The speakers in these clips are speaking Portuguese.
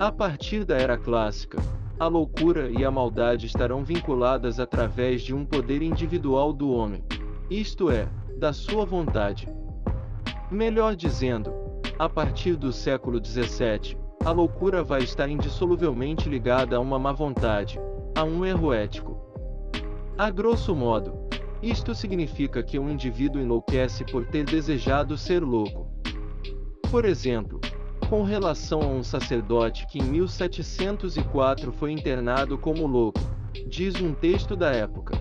A partir da era clássica, a loucura e a maldade estarão vinculadas através de um poder individual do homem, isto é, da sua vontade. Melhor dizendo, a partir do século XVII, a loucura vai estar indissoluvelmente ligada a uma má vontade, a um erro ético. A grosso modo, isto significa que um indivíduo enlouquece por ter desejado ser louco. Por exemplo, com relação a um sacerdote que em 1704 foi internado como louco, diz um texto da época.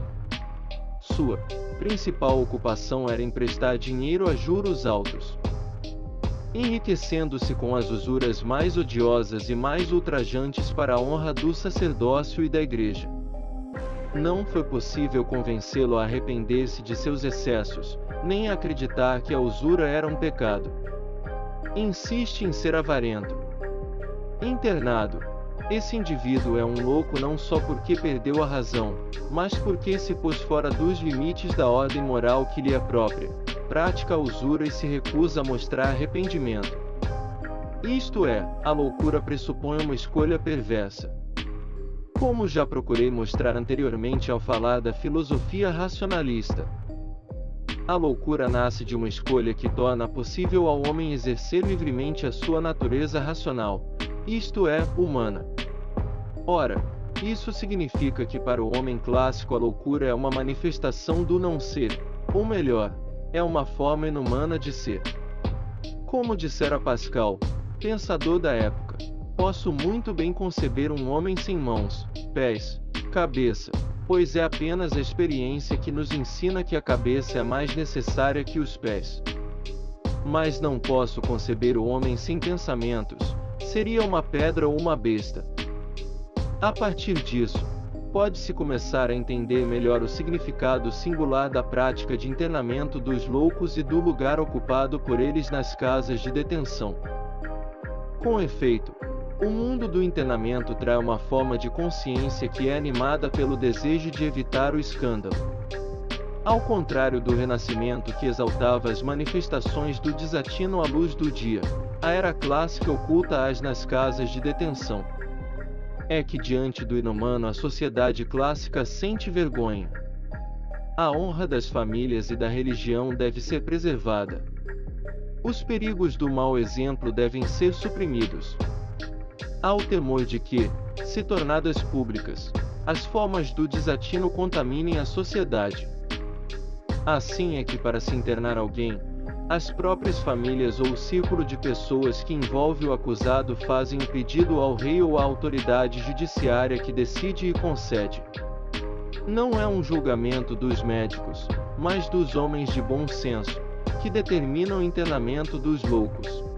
Sua principal ocupação era emprestar dinheiro a juros altos. Enriquecendo-se com as usuras mais odiosas e mais ultrajantes para a honra do sacerdócio e da igreja. Não foi possível convencê-lo a arrepender-se de seus excessos, nem acreditar que a usura era um pecado. Insiste em ser avarento. Internado. Esse indivíduo é um louco não só porque perdeu a razão, mas porque se pôs fora dos limites da ordem moral que lhe é própria, pratica a usura e se recusa a mostrar arrependimento. Isto é, a loucura pressupõe uma escolha perversa. Como já procurei mostrar anteriormente ao falar da filosofia racionalista, a loucura nasce de uma escolha que torna possível ao homem exercer livremente a sua natureza racional, isto é, humana. Ora, isso significa que para o homem clássico a loucura é uma manifestação do não ser, ou melhor, é uma forma inumana de ser. Como dissera Pascal, pensador da época, posso muito bem conceber um homem sem mãos, pés, cabeça, pois é apenas a experiência que nos ensina que a cabeça é mais necessária que os pés. Mas não posso conceber o homem sem pensamentos, seria uma pedra ou uma besta. A partir disso, pode-se começar a entender melhor o significado singular da prática de internamento dos loucos e do lugar ocupado por eles nas casas de detenção. Com efeito, o mundo do internamento traz uma forma de consciência que é animada pelo desejo de evitar o escândalo. Ao contrário do Renascimento que exaltava as manifestações do desatino à luz do dia, a era clássica oculta-as nas casas de detenção. É que diante do inumano a sociedade clássica sente vergonha. A honra das famílias e da religião deve ser preservada. Os perigos do mau exemplo devem ser suprimidos. Há o temor de que, se tornadas públicas, as formas do desatino contaminem a sociedade. Assim é que para se internar alguém, as próprias famílias ou o círculo de pessoas que envolve o acusado fazem um pedido ao rei ou à autoridade judiciária que decide e concede. Não é um julgamento dos médicos, mas dos homens de bom senso, que determinam o internamento dos loucos.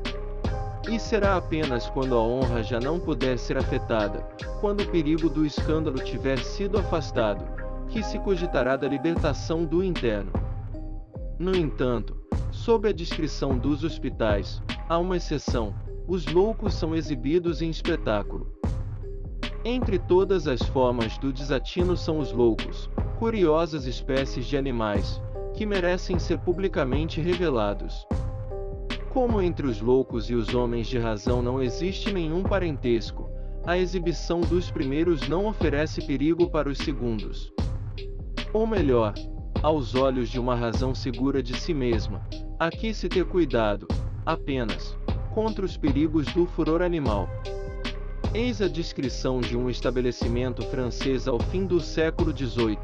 E será apenas quando a honra já não puder ser afetada, quando o perigo do escândalo tiver sido afastado, que se cogitará da libertação do interno. No entanto, sob a descrição dos hospitais, há uma exceção: os loucos são exibidos em espetáculo. Entre todas as formas do desatino são os loucos, curiosas espécies de animais, que merecem ser publicamente revelados. Como entre os loucos e os homens de razão não existe nenhum parentesco, a exibição dos primeiros não oferece perigo para os segundos. Ou melhor, aos olhos de uma razão segura de si mesma, aqui se ter cuidado, apenas, contra os perigos do furor animal. Eis a descrição de um estabelecimento francês ao fim do século XVIII.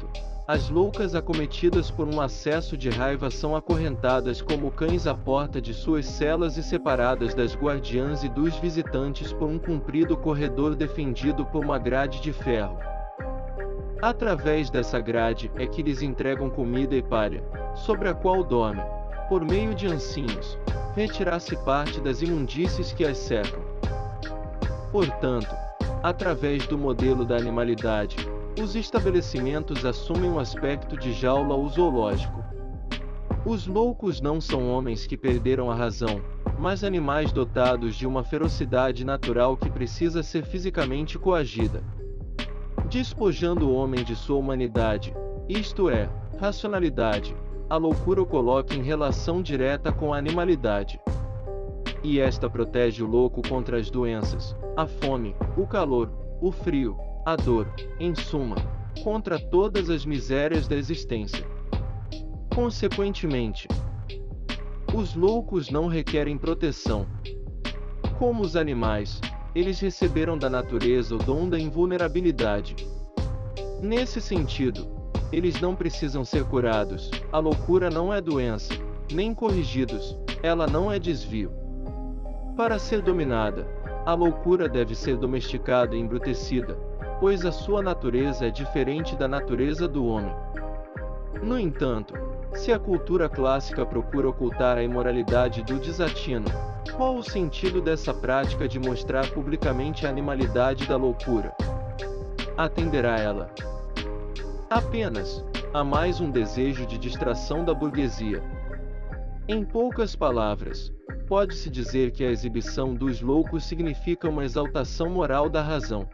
As loucas acometidas por um acesso de raiva são acorrentadas como cães à porta de suas celas e separadas das guardiãs e dos visitantes por um comprido corredor defendido por uma grade de ferro. Através dessa grade é que lhes entregam comida e palha, sobre a qual dormem, por meio de ancinhos, retirar-se parte das imundícies que as cercam. Portanto, através do modelo da animalidade, os estabelecimentos assumem o aspecto de jaula ou zoológico. Os loucos não são homens que perderam a razão, mas animais dotados de uma ferocidade natural que precisa ser fisicamente coagida. Despojando o homem de sua humanidade, isto é, racionalidade, a loucura o coloca em relação direta com a animalidade. E esta protege o louco contra as doenças, a fome, o calor, o frio, a dor, em suma, contra todas as misérias da existência. Consequentemente, os loucos não requerem proteção. Como os animais, eles receberam da natureza o dom da invulnerabilidade. Nesse sentido, eles não precisam ser curados, a loucura não é doença, nem corrigidos, ela não é desvio. Para ser dominada, a loucura deve ser domesticada e embrutecida, pois a sua natureza é diferente da natureza do homem. No entanto, se a cultura clássica procura ocultar a imoralidade do desatino, qual o sentido dessa prática de mostrar publicamente a animalidade da loucura? Atenderá ela apenas a mais um desejo de distração da burguesia. Em poucas palavras, pode-se dizer que a exibição dos loucos significa uma exaltação moral da razão.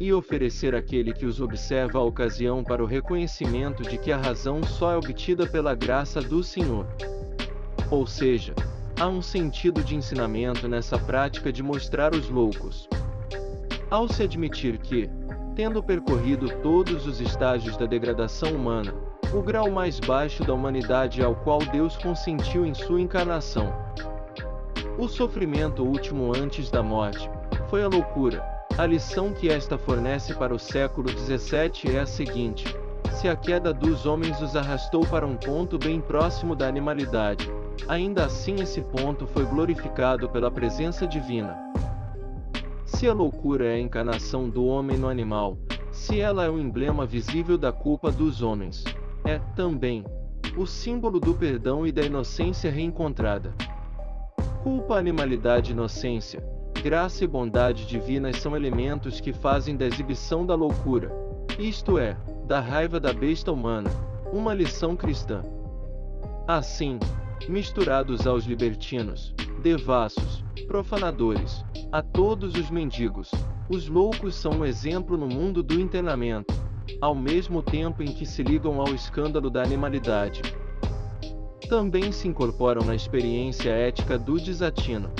E oferecer àquele que os observa a ocasião para o reconhecimento de que a razão só é obtida pela graça do Senhor. Ou seja, há um sentido de ensinamento nessa prática de mostrar os loucos. Ao se admitir que, tendo percorrido todos os estágios da degradação humana, o grau mais baixo da humanidade ao qual Deus consentiu em sua encarnação. O sofrimento último antes da morte foi a loucura. A lição que esta fornece para o século XVII é a seguinte: se a queda dos homens os arrastou para um ponto bem próximo da animalidade, ainda assim esse ponto foi glorificado pela presença divina. Se a loucura é a encarnação do homem no animal, se ela é o emblema visível da culpa dos homens, é, também, o símbolo do perdão e da inocência reencontrada. Culpa, animalidade inocência, graça e bondade divinas são elementos que fazem da exibição da loucura, isto é, da raiva da besta humana, uma lição cristã. Assim, misturados aos libertinos, devassos, profanadores, a todos os mendigos, os loucos são um exemplo no mundo do internamento, ao mesmo tempo em que se ligam ao escândalo da animalidade. Também se incorporam na experiência ética do desatino.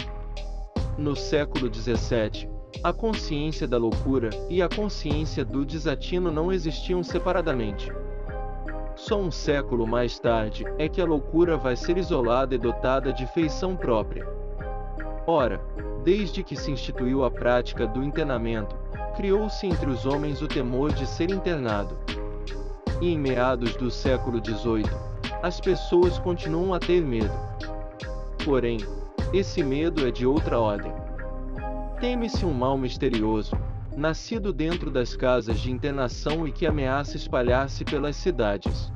No século XVII, a consciência da loucura e a consciência do desatino não existiam separadamente. Só um século mais tarde é que a loucura vai ser isolada e dotada de feição própria. Ora, desde que se instituiu a prática do internamento, criou-se entre os homens o temor de ser internado. E em meados do século XVIII, as pessoas continuam a ter medo. Porém, esse medo é de outra ordem. Teme-se um mal misterioso, nascido dentro das casas de internação e que ameaça espalhar-se pelas cidades.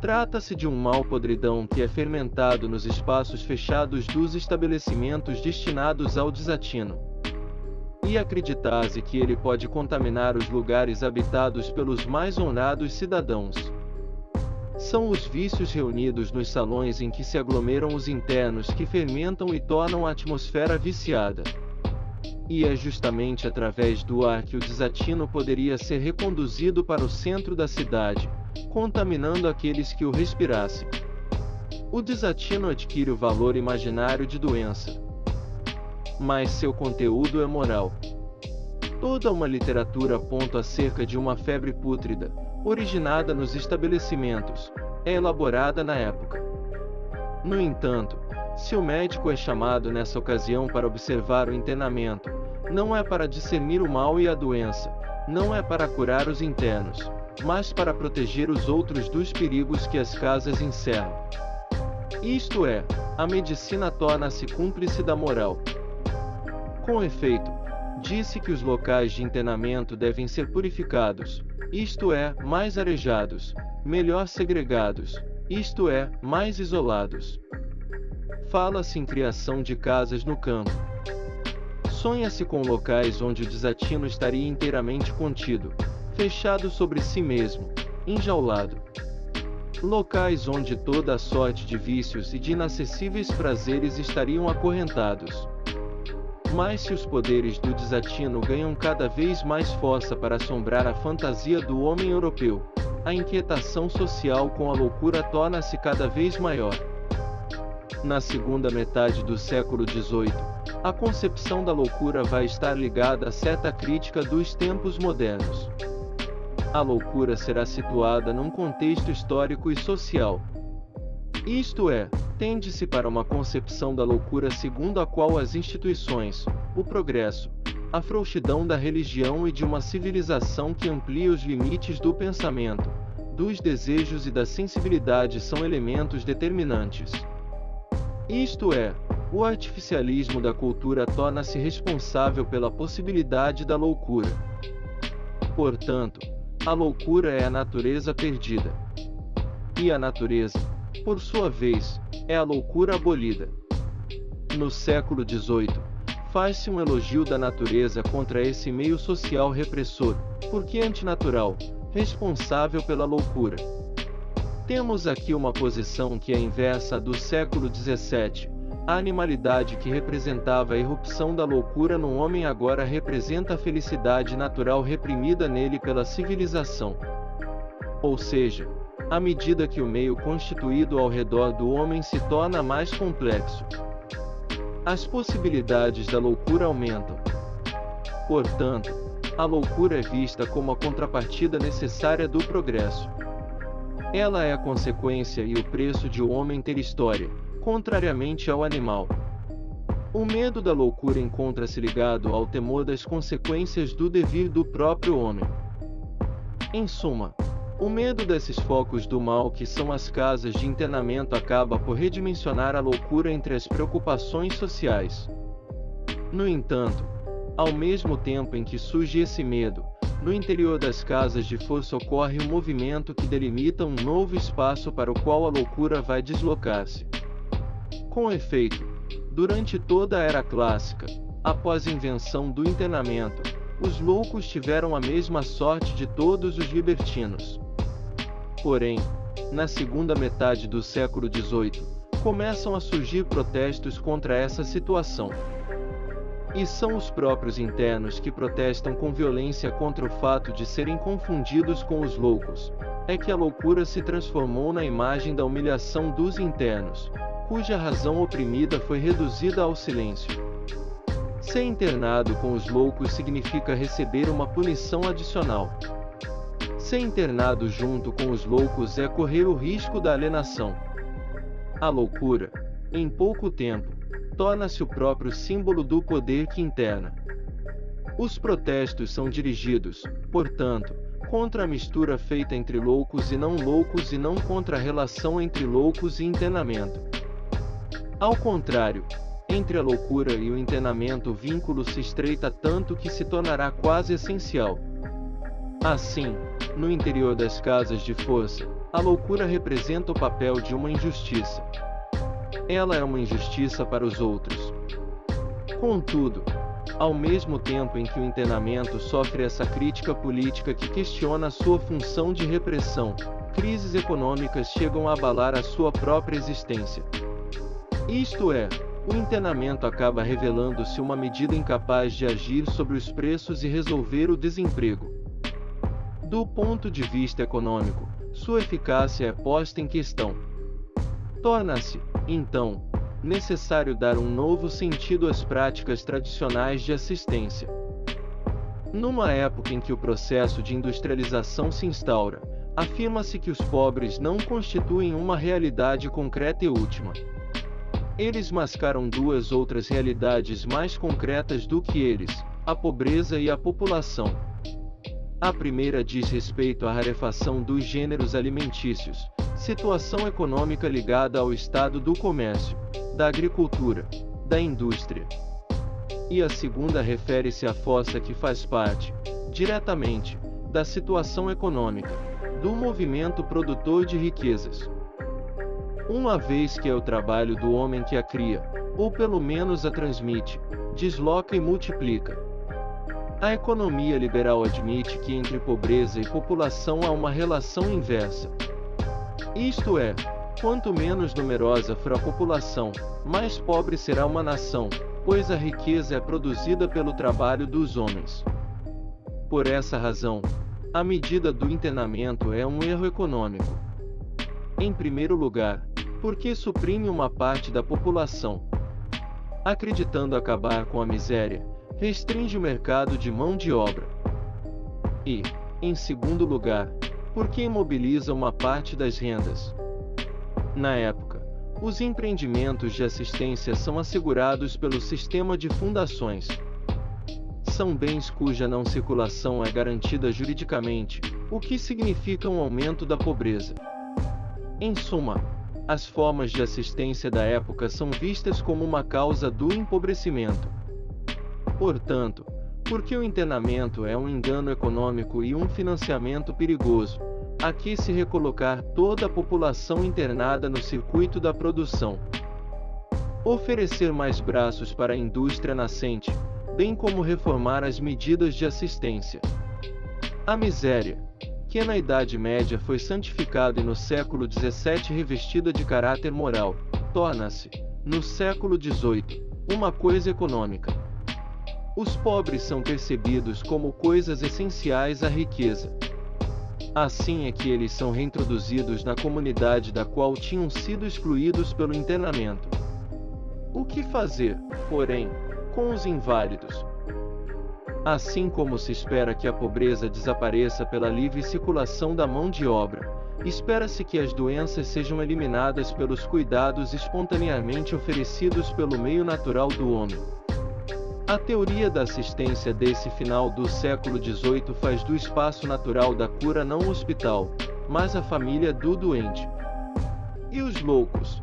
Trata-se de um mal podridão que é fermentado nos espaços fechados dos estabelecimentos destinados ao desatino e acreditasse que ele pode contaminar os lugares habitados pelos mais honrados cidadãos. São os vícios reunidos nos salões em que se aglomeram os internos que fermentam e tornam a atmosfera viciada. E é justamente através do ar que o desatino poderia ser reconduzido para o centro da cidade, contaminando aqueles que o respirassem. O desatino adquire o valor imaginário de doença mas seu conteúdo é moral. Toda uma literatura aponta acerca de uma febre pútrida, originada nos estabelecimentos, é elaborada na época. No entanto, se o médico é chamado nessa ocasião para observar o internamento, não é para discernir o mal e a doença, não é para curar os internos, mas para proteger os outros dos perigos que as casas encerram. Isto é, a medicina torna-se cúmplice da moral. Com efeito, disse que os locais de internamento devem ser purificados, isto é, mais arejados, melhor segregados, isto é, mais isolados. Fala-se em criação de casas no campo. Sonha-se com locais onde o desatino estaria inteiramente contido, fechado sobre si mesmo, enjaulado. Locais onde toda a sorte de vícios e de inacessíveis prazeres estariam acorrentados. Mas se os poderes do desatino ganham cada vez mais força para assombrar a fantasia do homem europeu, a inquietação social com a loucura torna-se cada vez maior. Na segunda metade do século XVIII, a concepção da loucura vai estar ligada a certa crítica dos tempos modernos. A loucura será situada num contexto histórico e social. Isto é, tende-se para uma concepção da loucura segundo a qual as instituições, o progresso, a frouxidão da religião e de uma civilização que amplia os limites do pensamento, dos desejos e da sensibilidade são elementos determinantes. Isto é, o artificialismo da cultura torna-se responsável pela possibilidade da loucura. Portanto, a loucura é a natureza perdida. E a natureza, por sua vez, é a loucura abolida. No século XVIII, faz-se um elogio da natureza contra esse meio social repressor, porque antinatural, responsável pela loucura. Temos aqui uma posição que é inversa do século XVII. A animalidade que representava a irrupção da loucura no homem agora representa a felicidade natural reprimida nele pela civilização. Ou seja, à medida que o meio constituído ao redor do homem se torna mais complexo, as possibilidades da loucura aumentam. Portanto, a loucura é vista como a contrapartida necessária do progresso. Ela é a consequência e o preço de o homem ter história, contrariamente ao animal. O medo da loucura encontra-se ligado ao temor das consequências do devir do próprio homem. Em suma, o medo desses focos do mal que são as casas de internamento acaba por redimensionar a loucura entre as preocupações sociais. No entanto, ao mesmo tempo em que surge esse medo, no interior das casas de força ocorre um movimento que delimita um novo espaço para o qual a loucura vai deslocar-se. Com efeito, durante toda a era clássica, após a invenção do internamento, os loucos tiveram a mesma sorte de todos os libertinos. Porém, na segunda metade do século XVIII, começam a surgir protestos contra essa situação. E são os próprios internos que protestam com violência contra o fato de serem confundidos com os loucos. É que a loucura se transformou na imagem da humilhação dos internos, cuja razão oprimida foi reduzida ao silêncio. Ser internado com os loucos significa receber uma punição adicional. Ser internado junto com os loucos é correr o risco da alienação. A loucura, em pouco tempo, torna-se o próprio símbolo do poder que interna. Os protestos são dirigidos, portanto, contra a mistura feita entre loucos e não loucos e não contra a relação entre loucos e internamento. Ao contrário, entre a loucura e o internamento o vínculo se estreita tanto que se tornará quase essencial. Assim, no interior das casas de força, a loucura representa o papel de uma injustiça. Ela é uma injustiça para os outros. Contudo, ao mesmo tempo em que o internamento sofre essa crítica política que questiona sua função de repressão, crises econômicas chegam a abalar a sua própria existência. Isto é, o internamento acaba revelando-se uma medida incapaz de agir sobre os preços e resolver o desemprego. Do ponto de vista econômico, sua eficácia é posta em questão. Torna-se, então, necessário dar um novo sentido às práticas tradicionais de assistência. Numa época em que o processo de industrialização se instaura, afirma-se que os pobres não constituem uma realidade concreta e última. Eles mascaram duas outras realidades mais concretas do que eles: a pobreza e a população. A primeira diz respeito à rarefação dos gêneros alimentícios, situação econômica ligada ao estado do comércio, da agricultura, da indústria. E a segunda refere-se à fossa que faz parte, diretamente, da situação econômica, do movimento produtor de riquezas. Uma vez que é o trabalho do homem que a cria, ou pelo menos a transmite, desloca e multiplica, a economia liberal admite que entre pobreza e população há uma relação inversa. Isto é, quanto menos numerosa for a população, mais pobre será uma nação, pois a riqueza é produzida pelo trabalho dos homens. Por essa razão, a medida do internamento é um erro econômico. Em primeiro lugar, porque suprime uma parte da população. Acreditando acabar com a miséria, restringe o mercado de mão de obra. E, em segundo lugar, porque imobiliza uma parte das rendas. Na época, os empreendimentos de assistência são assegurados pelo sistema de fundações. São bens cuja não circulação é garantida juridicamente, o que significa um aumento da pobreza. Em suma, as formas de assistência da época são vistas como uma causa do empobrecimento. Portanto, porque o internamento é um engano econômico e um financiamento perigoso, aqui se recolocar toda a população internada no circuito da produção. Oferecer mais braços para a indústria nascente, bem como reformar as medidas de assistência. A miséria, que na Idade Média foi santificada e no século XVII revestida de caráter moral, torna-se, no século XVIII, uma coisa econômica. Os pobres são percebidos como coisas essenciais à riqueza. Assim é que eles são reintroduzidos na comunidade da qual tinham sido excluídos pelo internamento. O que fazer, porém, com os inválidos? Assim como se espera que a pobreza desapareça pela livre circulação da mão de obra, espera-se que as doenças sejam eliminadas pelos cuidados espontaneamente oferecidos pelo meio natural do homem. A teoria da assistência desse final do século XVIII faz do espaço natural da cura não o hospital, mas a família do doente. E os loucos?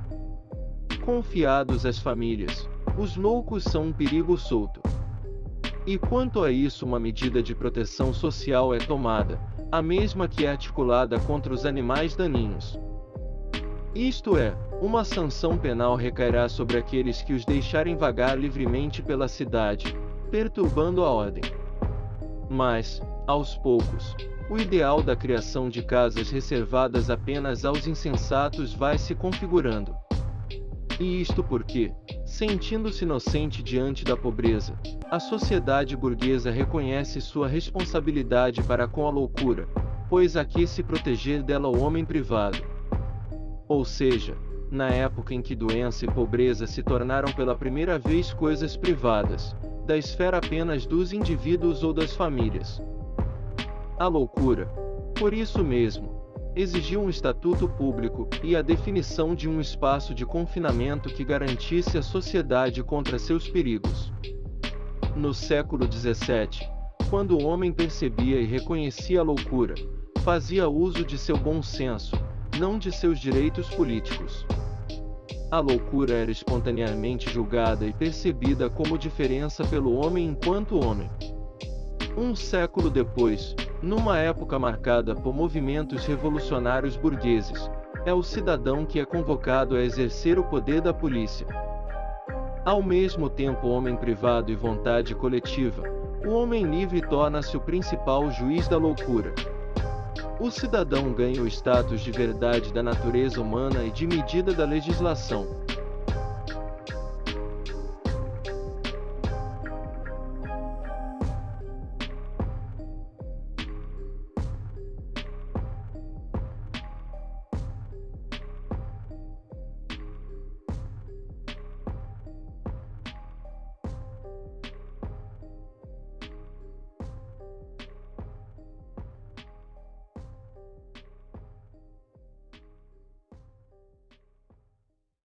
Confiados às famílias, os loucos são um perigo solto. E quanto a isso, uma medida de proteção social é tomada, a mesma que é articulada contra os animais daninhos. Isto é, uma sanção penal recairá sobre aqueles que os deixarem vagar livremente pela cidade, perturbando a ordem. Mas, aos poucos, o ideal da criação de casas reservadas apenas aos insensatos vai se configurando. E isto porque, sentindo-se inocente diante da pobreza, a sociedade burguesa reconhece sua responsabilidade para com a loucura, pois aqui se proteger dela o homem privado. Ou seja, na época em que doença e pobreza se tornaram pela primeira vez coisas privadas, da esfera apenas dos indivíduos ou das famílias. A loucura, por isso mesmo, exigiu um estatuto público e a definição de um espaço de confinamento que garantisse a sociedade contra seus perigos. No século XVII, quando o homem percebia e reconhecia a loucura, fazia uso de seu bom senso, não de seus direitos políticos. A loucura era espontaneamente julgada e percebida como diferença pelo homem enquanto homem. Um século depois, numa época marcada por movimentos revolucionários burgueses, é o cidadão que é convocado a exercer o poder da polícia. Ao mesmo tempo, homem privado e vontade coletiva, o homem livre torna-se o principal juiz da loucura. O cidadão ganha o status de verdade da natureza humana e de medida da legislação.